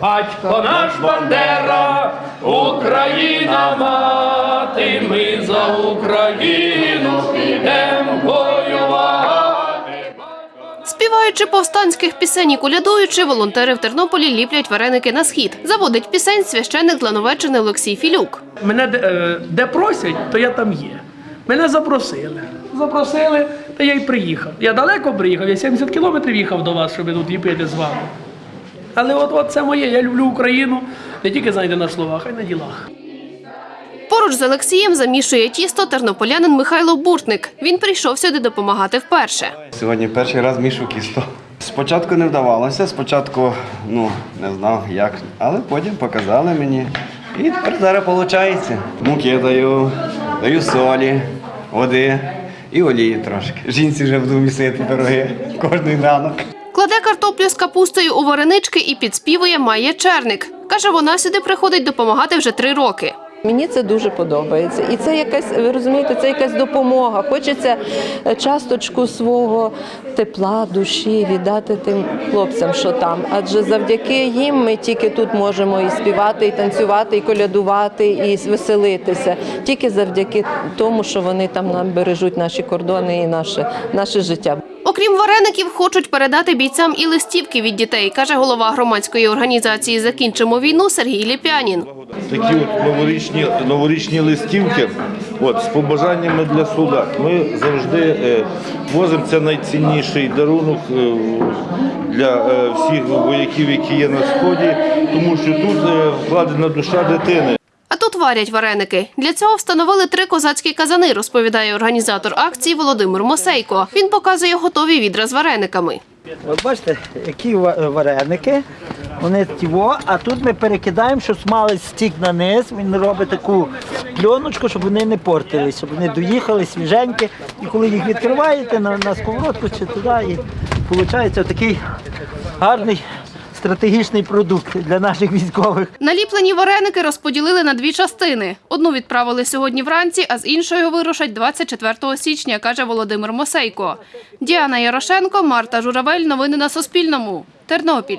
Батько наш Бандера, Україна мати, ми за Україну підемо воювати. Співаючи повстанських пісень і колядуючи, волонтери в Тернополі ліплять вареники на схід. Заводить пісень священник Длановеччини Олексій Філюк. Мене де, е, де просять, то я там є. Мене запросили. Запросили, та я й приїхав. Я далеко приїхав, я 70 кілометрів їхав до вас, щоб тут ліпити з вами. Але от, от це моє, я люблю Україну не тільки знаєте на словах, а й на ділах. Поруч з Олексієм замішує тісто тернополянин Михайло Буртник. Він прийшов сюди допомагати вперше. Сьогодні перший раз мішу кісто. Спочатку не вдавалося, спочатку ну, не знав як, але потім показали мені. І тепер зараз виходить. Муки даю, даю солі, води і олії трошки. Жінці вже буду місити пироги кожний ранок. Кладе картоплю з капустою у варенички і підспівує Майя Черник. Каже, вона сюди приходить допомагати вже три роки. Мені це дуже подобається. І це якась, ви розумієте, це якась допомога. Хочеться е, часточку свого тепла, душі віддати тим хлопцям, що там. Адже завдяки їм ми тільки тут можемо і співати, і танцювати, і колядувати, і веселитися. Тільки завдяки тому, що вони там нам бережуть наші кордони і наше, наше життя. Окрім вареників, хочуть передати бійцям і листівки від дітей, каже голова громадської організації Закінчимо війну Сергій Ліпянін. такі от новорічні, новорічні листівки от, з побажаннями для солдат. Ми завжди е, возимо це найцінніший дарунок е, для е, всіх вояків, які є на сході, тому що тут вкладена душа дитини. Тут варять вареники. Для цього встановили три козацькі казани, розповідає організатор акції Володимир Мосейко. Він показує готові відра з варениками. От бачите, які вареники, вони тіво, а тут ми перекидаємо, щоб смалець стік на низ, він робить таку пленочку, щоб вони не портились, щоб вони доїхали свіженькі. І коли їх відкриваєте на, на сковородку чи туди, і виходить такий гарний стратегічний продукт для наших військових. Наліплені вареники розподілили на дві частини. Одну відправили сьогодні вранці, а з іншою вирушать 24 січня, каже Володимир Мосейко. Діана Ярошенко, Марта Журавель. Новини на Суспільному. Тернопіль.